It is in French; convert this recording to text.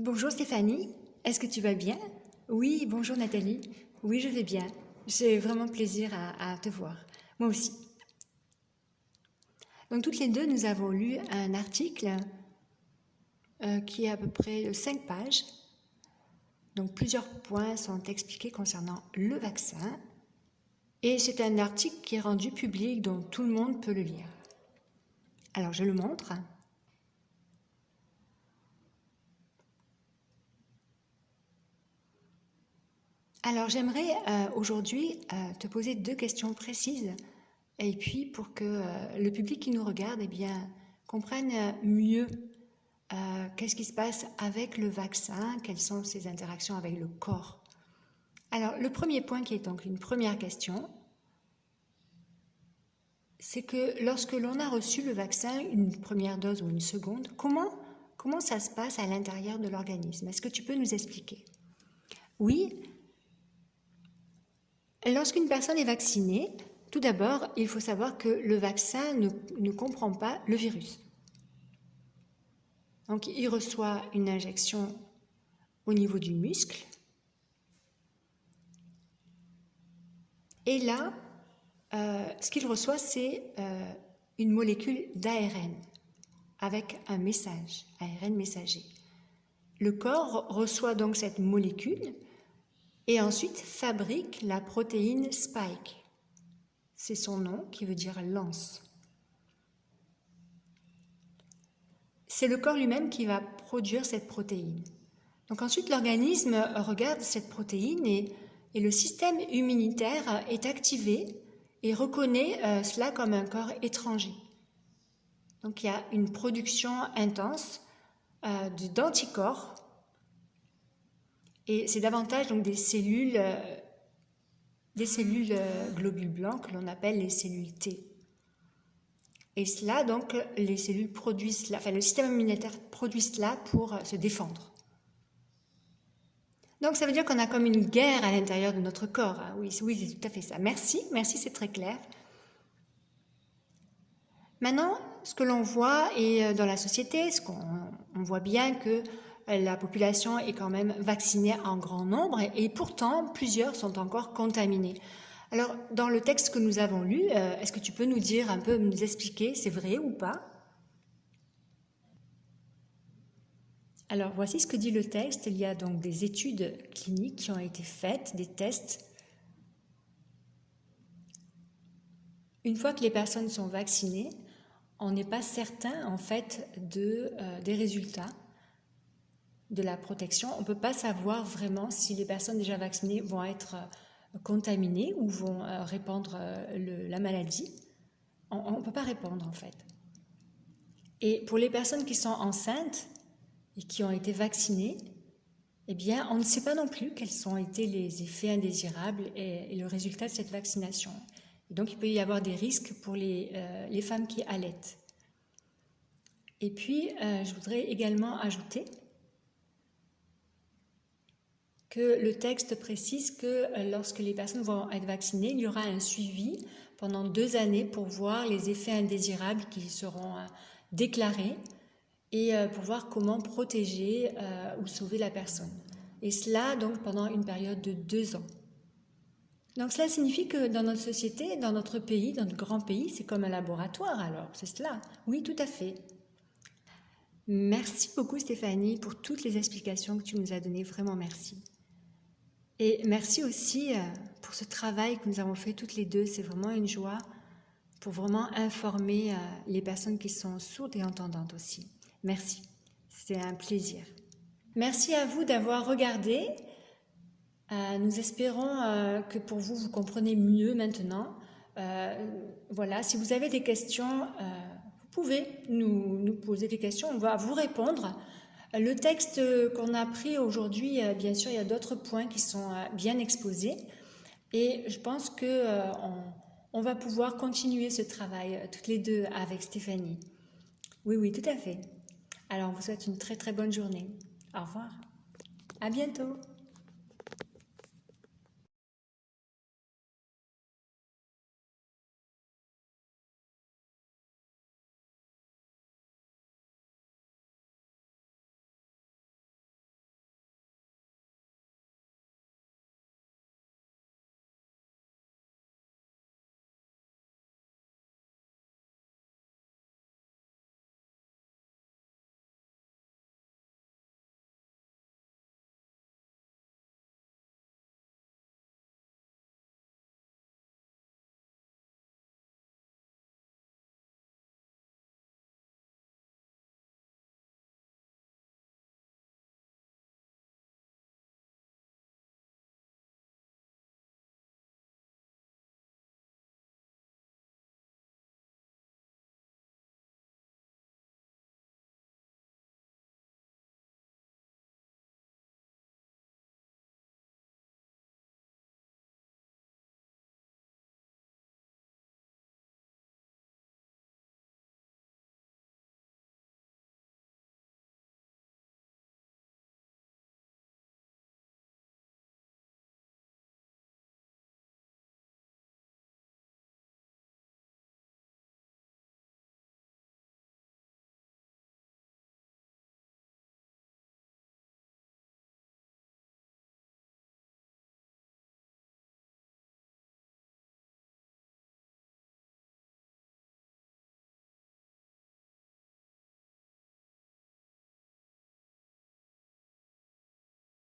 Bonjour Stéphanie, est-ce que tu vas bien? Oui, bonjour Nathalie. Oui, je vais bien. J'ai vraiment plaisir à, te voir. Moi aussi. Donc toutes les deux, nous avons lu un article euh, qui est à peu près 5 pages. Donc plusieurs points sont expliqués concernant le vaccin. Et c'est un article qui est rendu public, donc tout le monde peut le lire. Alors je le montre. Alors j'aimerais euh, aujourd'hui euh, te poser deux questions précises. Et puis pour que euh, le public qui nous regarde eh bien, comprenne mieux qu'est-ce qui se passe avec le vaccin, quelles sont ses interactions avec le corps. Alors le premier point qui est donc une première question, c'est que lorsque l'on a reçu le vaccin, une première dose ou une seconde, comment, comment ça se passe à l'intérieur de l'organisme? Est-ce que tu peux nous expliquer? Oui, Lorsqu'une personne est vaccinée, tout d'abord, il faut savoir que le vaccin ne, comprend pas le virus. Donc, il reçoit une injection au niveau du muscle. Et là, euh, ce qu'il reçoit, c'est euh, une molécule d'ARN avec un message, ARN messager. Le corps reçoit donc cette molécule et ensuite fabrique la protéine Spike. C'est son nom qui veut dire lance. C'est le corps lui-même qui va produire cette protéine. Donc ensuite, l'organisme regarde cette protéine et, le système immunitaire est activé et reconnaît euh, cela comme un corps étranger. Donc il y a une production intense euh, d'anticorps et c'est davantage donc des cellules, euh, des cellules euh, globules blancs que l'on appelle les cellules T. Et cela, donc, les cellules produisent cela, enfin, le système immunitaire produit cela pour euh, se défendre. Donc, ça veut dire qu'on a comme une guerre à l'intérieur de notre corps. Hein. Oui, oui c'est tout à fait ça. Merci, merci, c'est très clair. Maintenant, ce que l'on voit et dans la société, ce qu'on voit bien que la population est quand même vaccinée en grand nombre et, pourtant plusieurs sont encore contaminés. Alors, dans le texte que nous avons lu, euh, est-ce que tu peux nous dire un peu, nous expliquer, c'est vrai ou pas? Alors, voici ce que dit le texte. Il y a donc des études cliniques qui ont été faites, des tests. Une fois que les personnes sont vaccinées, on n'est pas certain en fait de, euh, des résultats de la protection, on ne peut pas savoir vraiment si les personnes déjà vaccinées vont être euh, contaminées ou vont euh, répandre euh, la maladie. On ne peut pas répondre en fait. Et pour les personnes qui sont enceintes et qui ont été vaccinées, eh bien, on ne sait pas non plus quels ont été les effets indésirables et, le résultat de cette vaccination. Donc, il peut y avoir des risques pour les, les femmes qui allaitent. Et puis, je voudrais également ajouter que le texte précise que euh, lorsque les personnes vont être vaccinées, il y aura un suivi pendant deux années pour voir les effets indésirables qui seront euh, déclarés et euh, pour voir comment protéger ou sauver la personne. Et cela donc pendant une période de deux ans. Donc cela signifie que dans notre société, dans notre pays, dans notre grand pays, c'est comme un laboratoire alors, c'est cela Oui, tout à fait. Merci beaucoup Stéphanie pour toutes les explications que tu nous as données, vraiment merci. Et merci aussi euh, pour ce travail que nous avons fait toutes les deux. C'est vraiment une joie pour vraiment informer euh, les personnes qui sont sourdes et entendantes aussi. Merci, c'est un plaisir. Merci à vous d'avoir regardé. Euh, nous espérons que pour vous, vous comprenez mieux maintenant. voilà, si vous avez des questions, vous pouvez nous, nous poser des questions. On va vous répondre. Le texte qu'on a pris aujourd'hui, euh, bien sûr, il y a d'autres points qui sont euh, bien exposés. Et je pense qu'on euh, va pouvoir continuer ce travail toutes les deux avec Stéphanie. Oui, oui, tout à fait. Alors, on vous souhaite une très très bonne journée. Au revoir. À bientôt.